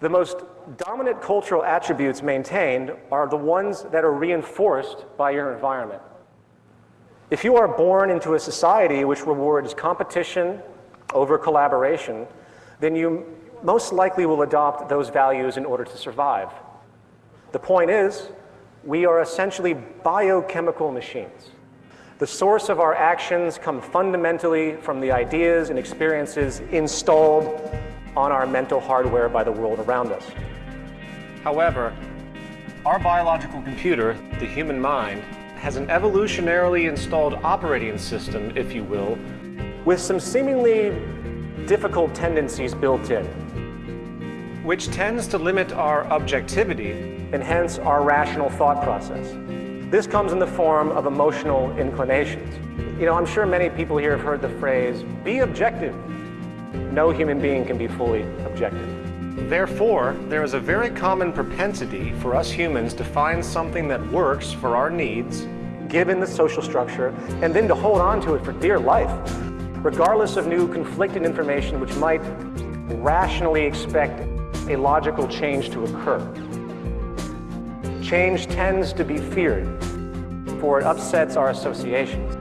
The most dominant cultural attributes maintained are the ones that are reinforced by your environment. If you are born into a society which rewards competition over collaboration, then you most likely will adopt those values in order to survive. The point is, we are essentially biochemical machines. The source of our actions come fundamentally from the ideas and experiences installed on our mental hardware by the world around us. However, our biological computer, the human mind, has an evolutionarily installed operating system, if you will, with some seemingly difficult tendencies built in, which tends to limit our objectivity and hence our rational thought process. This comes in the form of emotional inclinations. You know, I'm sure many people here have heard the phrase, be objective. No human being can be fully objective. Therefore, there is a very common propensity for us humans to find something that works for our needs, given the social structure, and then to hold on to it for dear life, regardless of new conflicting information which might rationally expect a logical change to occur. Change tends to be feared, for it upsets our associations.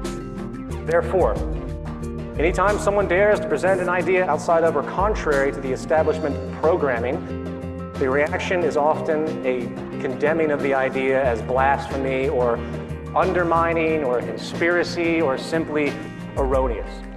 Therefore, anytime someone dares to present an idea outside of or contrary to the establishment programming, the reaction is often a condemning of the idea as blasphemy or undermining or conspiracy or simply erroneous.